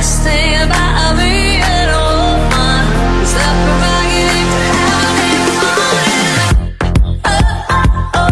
last thing